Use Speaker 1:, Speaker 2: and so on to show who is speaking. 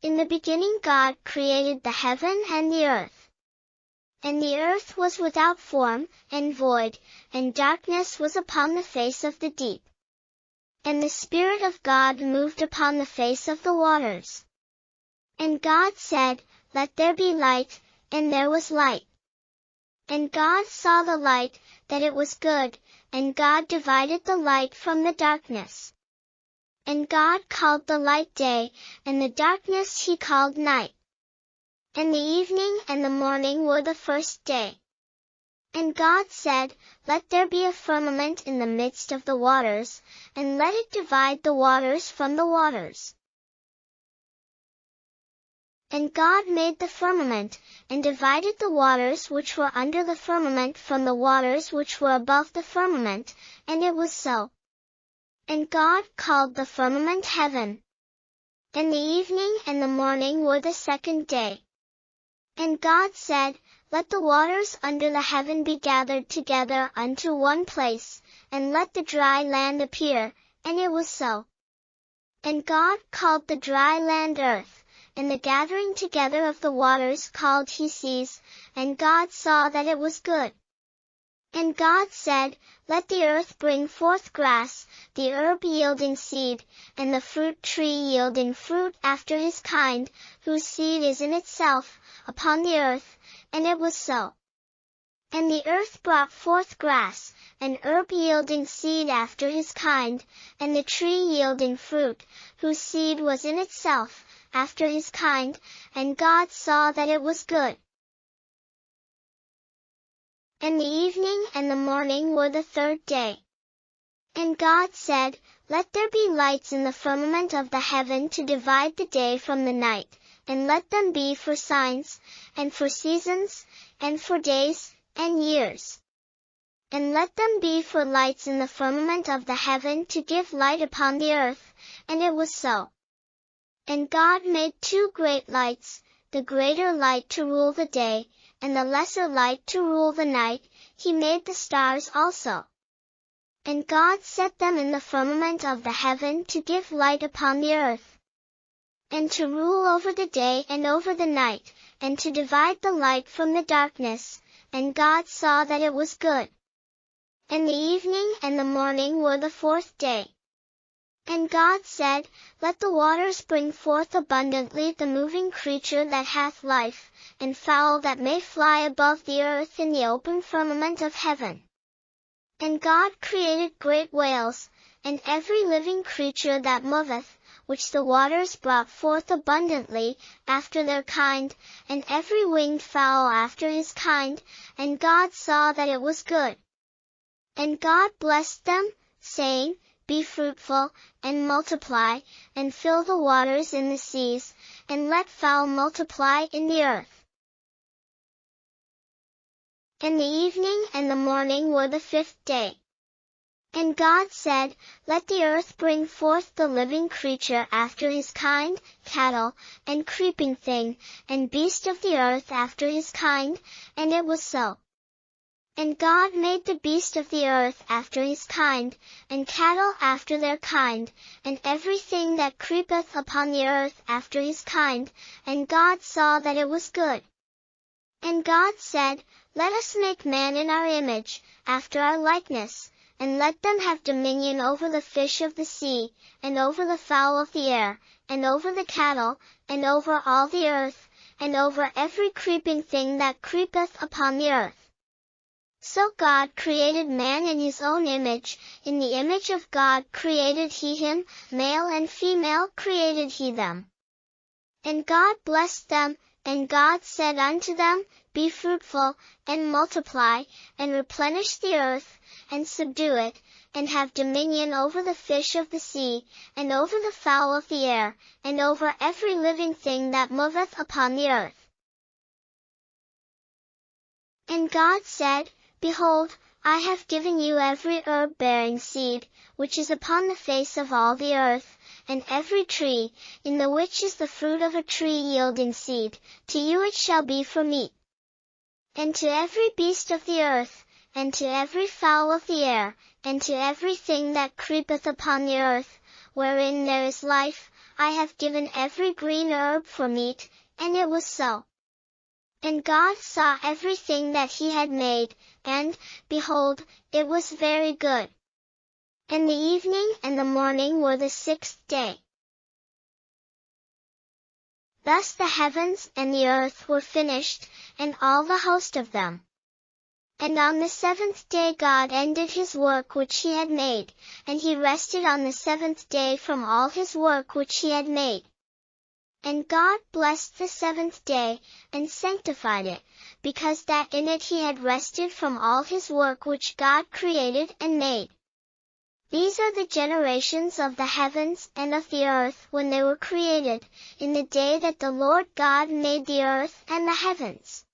Speaker 1: In the beginning God created the heaven and the earth. And the earth was without form, and void, and darkness was upon the face of the deep. And the Spirit of God moved upon the face of the waters. And God said, Let there be light, and there was light. And God saw the light, that it was good, and God divided the light from the darkness. And God called the light day, and the darkness he called night. And the evening and the morning were the first day. And God said, Let there be a firmament in the midst of the waters, and let it divide the waters from the waters. And God made the firmament, and divided the waters which were under the firmament from the waters which were above the firmament, and it was so. And God called the firmament heaven. And the evening and the morning were the second day. And God said, Let the waters under the heaven be gathered together unto one place, and let the dry land appear, and it was so. And God called the dry land earth, and the gathering together of the waters called he seas, and God saw that it was good. And God said, Let the earth bring forth grass, the herb yielding seed, and the fruit tree yielding fruit after his kind, whose seed is in itself, upon the earth, and it was so. And the earth brought forth grass, and herb yielding seed after his kind, and the tree yielding fruit, whose seed was in itself, after his kind, and God saw that it was good. And the evening and the morning were the third day. And God said, Let there be lights in the firmament of the heaven to divide the day from the night, and let them be for signs, and for seasons, and for days, and years. And let them be for lights in the firmament of the heaven to give light upon the earth, and it was so. And God made two great lights, the greater light to rule the day, and the lesser light to rule the night, he made the stars also. And God set them in the firmament of the heaven to give light upon the earth, and to rule over the day and over the night, and to divide the light from the darkness, and God saw that it was good. And the evening and the morning were the fourth day. And God said, Let the waters bring forth abundantly the moving creature that hath life, and fowl that may fly above the earth in the open firmament of heaven. And God created great whales, and every living creature that moveth, which the waters brought forth abundantly, after their kind, and every winged fowl after his kind, and God saw that it was good. And God blessed them, saying, be fruitful, and multiply, and fill the waters in the seas, and let fowl multiply in the earth. And the evening and the morning were the fifth day. And God said, Let the earth bring forth the living creature after his kind, cattle, and creeping thing, and beast of the earth after his kind, and it was so. And God made the beast of the earth after his kind, and cattle after their kind, and everything that creepeth upon the earth after his kind, and God saw that it was good. And God said, Let us make man in our image, after our likeness, and let them have dominion over the fish of the sea, and over the fowl of the air, and over the cattle, and over all the earth, and over every creeping thing that creepeth upon the earth. So God created man in his own image, in the image of God created he him, male and female created he them. And God blessed them, and God said unto them, Be fruitful, and multiply, and replenish the earth, and subdue it, and have dominion over the fish of the sea, and over the fowl of the air, and over every living thing that moveth upon the earth. And God said, Behold, I have given you every herb bearing seed, which is upon the face of all the earth, and every tree, in the which is the fruit of a tree yielding seed, to you it shall be for meat. And to every beast of the earth, and to every fowl of the air, and to every thing that creepeth upon the earth, wherein there is life, I have given every green herb for meat, and it was so. And God saw everything that he had made, and, behold, it was very good. And the evening and the morning were the sixth day. Thus the heavens and the earth were finished, and all the host of them. And on the seventh day God ended his work which he had made, and he rested on the seventh day from all his work which he had made. And God blessed the seventh day, and sanctified it, because that in it he had rested from all his work which God created and made. These are the generations of the heavens and of the earth when they were created, in the day that the Lord God made the earth and the heavens.